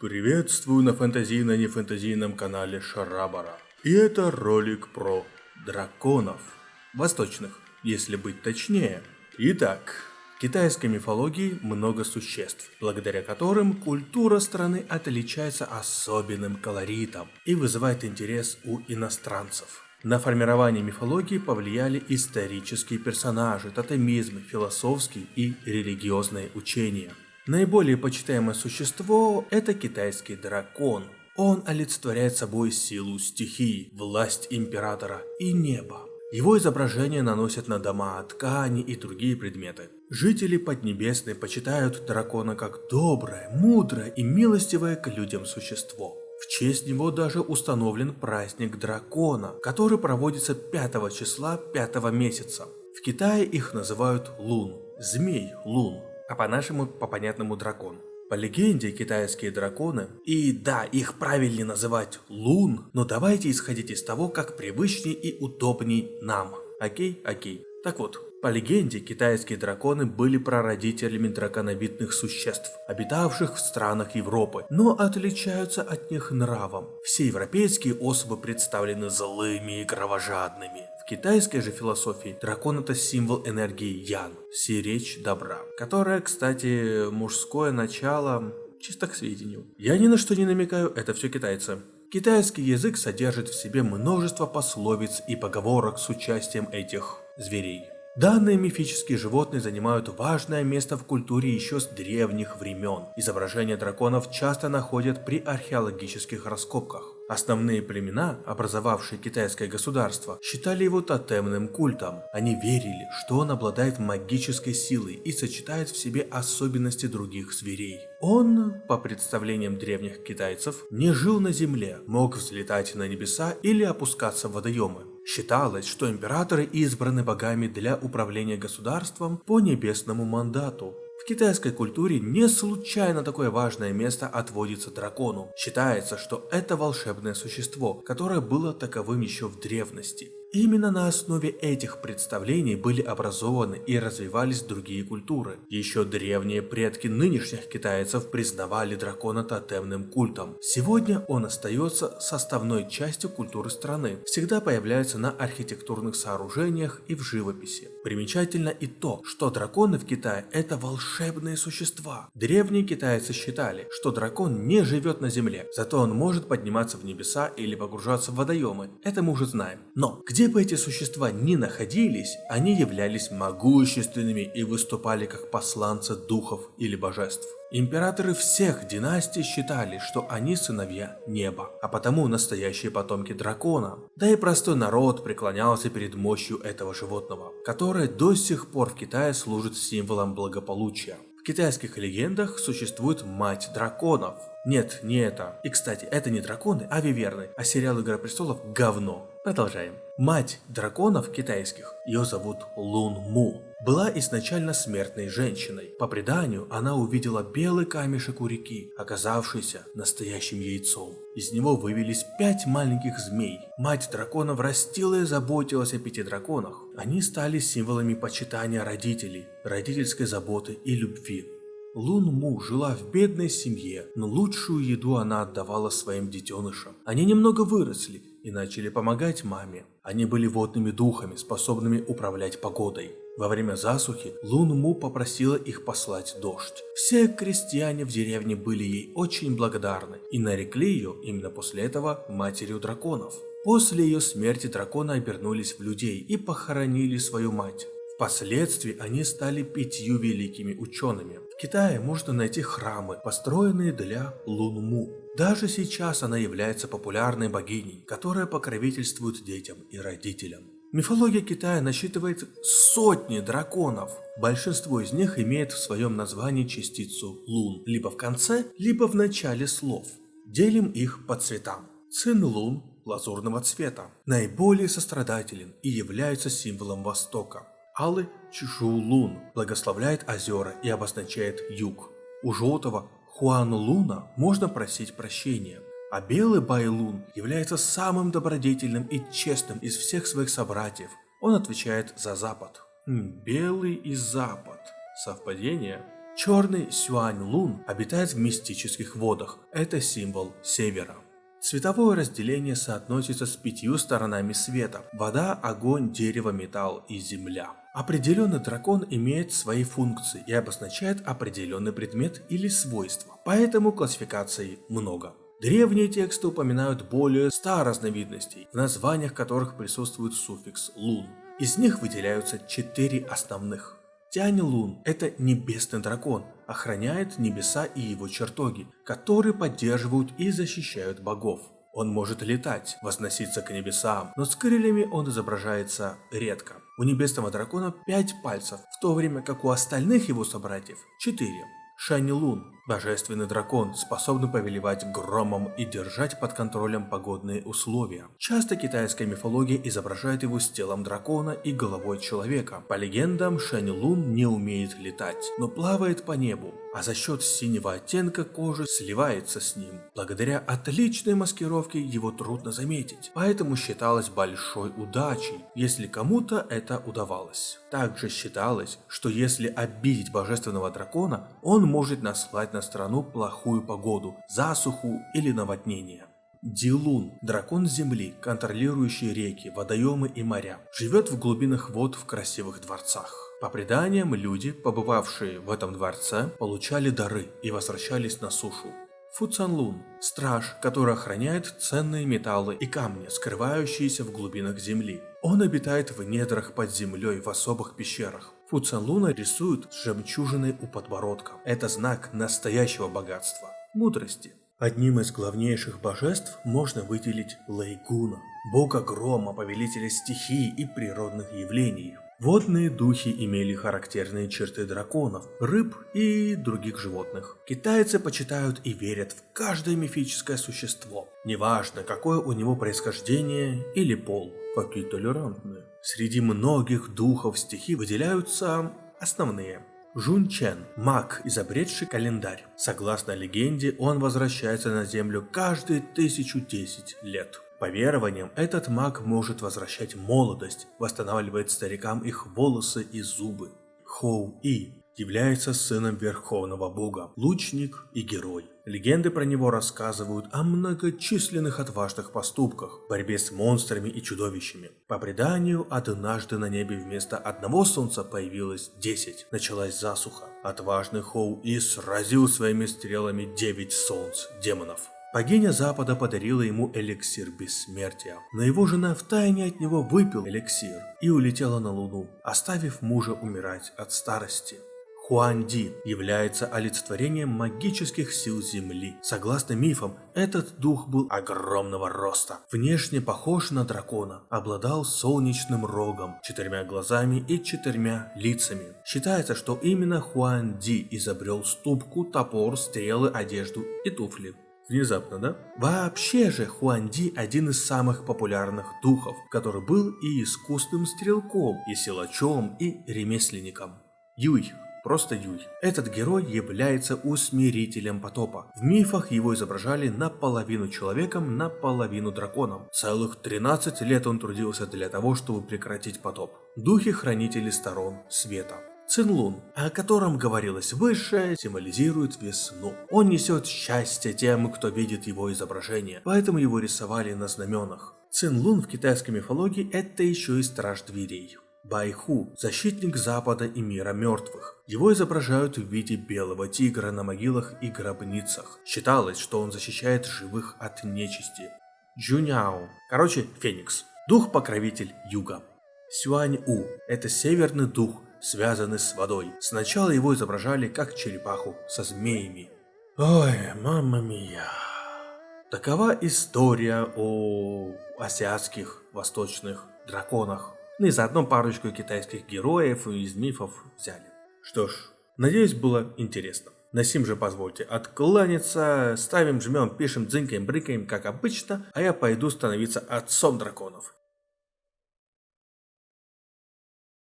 Приветствую на фэнтезийно-нефэнтезийном канале Шарабара. И это ролик про драконов. Восточных, если быть точнее. Итак, в китайской мифологии много существ, благодаря которым культура страны отличается особенным колоритом и вызывает интерес у иностранцев. На формирование мифологии повлияли исторические персонажи, тотемизмы, философские и религиозные учения – Наиболее почитаемое существо – это китайский дракон. Он олицетворяет собой силу стихии, власть императора и небо. Его изображение наносят на дома, ткани и другие предметы. Жители Поднебесной почитают дракона как доброе, мудрое и милостивое к людям существо. В честь него даже установлен праздник дракона, который проводится 5 числа 5 месяца. В Китае их называют лун, змей лун а по-нашему, по-понятному дракон. По легенде, китайские драконы, и да, их правильнее называть лун, но давайте исходить из того, как привычней и удобней нам. Окей? Окей. Так вот, по легенде, китайские драконы были прародителями драконовидных существ, обитавших в странах Европы, но отличаются от них нравом. Все европейские особы представлены злыми и кровожадными китайской же философии дракон это символ энергии Ян, сиречь добра, которая, кстати, мужское начало, чисто к сведению. Я ни на что не намекаю, это все китайцы. Китайский язык содержит в себе множество пословиц и поговорок с участием этих зверей. Данные мифические животные занимают важное место в культуре еще с древних времен. Изображения драконов часто находят при археологических раскопках. Основные племена, образовавшие китайское государство, считали его тотемным культом. Они верили, что он обладает магической силой и сочетает в себе особенности других зверей. Он, по представлениям древних китайцев, не жил на земле, мог взлетать на небеса или опускаться в водоемы. Считалось, что императоры избраны богами для управления государством по небесному мандату. Китайской культуре не случайно такое важное место отводится дракону. Считается, что это волшебное существо, которое было таковым еще в древности. Именно на основе этих представлений были образованы и развивались другие культуры. Еще древние предки нынешних китайцев признавали дракона тотемным культом. Сегодня он остается составной частью культуры страны, всегда появляется на архитектурных сооружениях и в живописи. Примечательно и то, что драконы в Китае это волшебные существа. Древние китайцы считали, что дракон не живет на земле, зато он может подниматься в небеса или погружаться в водоемы, это мы уже знаем. Но где где бы эти существа ни находились, они являлись могущественными и выступали как посланцы духов или божеств. Императоры всех династий считали, что они сыновья неба, а потому настоящие потомки дракона. Да и простой народ преклонялся перед мощью этого животного, которое до сих пор в Китае служит символом благополучия. В китайских легендах существует мать драконов. Нет, не это. И кстати, это не драконы, а виверны, а сериал Игра Престолов говно. Продолжаем. Мать драконов китайских, ее зовут Лун Му, была изначально смертной женщиной. По преданию, она увидела белый камешек у реки, оказавшийся настоящим яйцом. Из него вывелись пять маленьких змей. Мать драконов растила и заботилась о пяти драконах. Они стали символами почитания родителей, родительской заботы и любви. Лун Му жила в бедной семье, но лучшую еду она отдавала своим детенышам. Они немного выросли и начали помогать маме. Они были водными духами, способными управлять погодой. Во время засухи Лун Му попросила их послать дождь. Все крестьяне в деревне были ей очень благодарны и нарекли ее именно после этого матерью драконов. После ее смерти драконы обернулись в людей и похоронили свою мать. Впоследствии они стали пятью великими учеными. В Китае можно найти храмы, построенные для Лунму. Даже сейчас она является популярной богиней, которая покровительствует детям и родителям. Мифология Китая насчитывает сотни драконов. Большинство из них имеет в своем названии частицу лун, либо в конце, либо в начале слов. Делим их по цветам. Цин лун лазурного цвета, наиболее сострадателен и является символом Востока. Алый Чжулун благословляет озера и обозначает юг. У желтого Хуанлуна можно просить прощения, а белый Байлун является самым добродетельным и честным из всех своих собратьев. Он отвечает за Запад. Белый и Запад. Совпадение? Черный Сюань Лун обитает в мистических водах. Это символ севера. Цветовое разделение соотносится с пятью сторонами света – вода, огонь, дерево, металл и земля. Определенный дракон имеет свои функции и обозначает определенный предмет или свойство, поэтому классификаций много. Древние тексты упоминают более 100 разновидностей, в названиях которых присутствует суффикс «лун». Из них выделяются четыре основных. Тянь Лун – это небесный дракон, охраняет небеса и его чертоги, которые поддерживают и защищают богов. Он может летать, возноситься к небесам, но с крыльями он изображается редко. У небесного дракона 5 пальцев, в то время как у остальных его собратьев 4. Шани Лун – божественный дракон, способный повелевать громом и держать под контролем погодные условия. Часто китайская мифология изображает его с телом дракона и головой человека. По легендам, Шани Лун не умеет летать, но плавает по небу а за счет синего оттенка кожи сливается с ним. Благодаря отличной маскировке его трудно заметить, поэтому считалось большой удачей, если кому-то это удавалось. Также считалось, что если обидеть божественного дракона, он может наслать на страну плохую погоду, засуху или наводнение. Дилун – дракон земли, контролирующий реки, водоемы и моря. Живет в глубинах вод в красивых дворцах. По преданиям, люди, побывавшие в этом дворце, получали дары и возвращались на сушу. Фу Цанлун – страж, который охраняет ценные металлы и камни, скрывающиеся в глубинах земли. Он обитает в недрах под землей в особых пещерах. Фу Цанлуна рисуют с жемчужиной у подбородка. Это знак настоящего богатства, мудрости. Одним из главнейших божеств можно выделить Лейгуна, бога грома, повелителя стихий и природных явлений. Водные духи имели характерные черты драконов, рыб и других животных. Китайцы почитают и верят в каждое мифическое существо, неважно какое у него происхождение или пол. Какие толерантные. Среди многих духов стихи выделяются основные. Жун Чен – маг, изобретший календарь. Согласно легенде, он возвращается на Землю каждые тысячу десять лет. По верованиям, этот маг может возвращать молодость, восстанавливает старикам их волосы и зубы. Хоу И является сыном Верховного Бога, лучник и герой. Легенды про него рассказывают о многочисленных отважных поступках, борьбе с монстрами и чудовищами. По преданию, однажды на небе вместо одного солнца появилось 10. Началась засуха. Отважный Хоу И сразил своими стрелами 9 солнц демонов. Богиня Запада подарила ему эликсир бессмертия, но его жена втайне от него выпил эликсир и улетела на Луну, оставив мужа умирать от старости. Хуанди является олицетворением магических сил Земли. Согласно мифам, этот дух был огромного роста, внешне похож на дракона, обладал солнечным рогом, четырьмя глазами и четырьмя лицами. Считается, что именно Хуанди изобрел ступку, топор, стрелы, одежду и туфли. Внезапно, да? Вообще же Хуанди один из самых популярных духов, который был и искусным стрелком, и силачом, и ремесленником. Юй, просто Юй. Этот герой является усмирителем потопа. В мифах его изображали наполовину человеком, наполовину драконом. Целых 13 лет он трудился для того, чтобы прекратить потоп. Духи-хранители сторон света. Цинлун, о котором говорилось выше, символизирует весну. Он несет счастье тем, кто видит его изображение, поэтому его рисовали на знаменах. Цинлун в китайской мифологии это еще и страж дверей. Байху – защитник Запада и мира мертвых. Его изображают в виде белого тигра на могилах и гробницах. Считалось, что он защищает живых от нечисти. Джуняо – короче, Феникс. Дух-покровитель юга. Сюань-У – это северный дух, связаны с водой. Сначала его изображали как черепаху со змеями. Ой, мамма мия. Такова история о азиатских восточных драконах. Ну и заодно парочку китайских героев из мифов взяли. Что ж, надеюсь было интересно. На сим же позвольте откланяться, ставим, жмем, пишем, дзынькаем, брыкаем, как обычно, а я пойду становиться отцом драконов.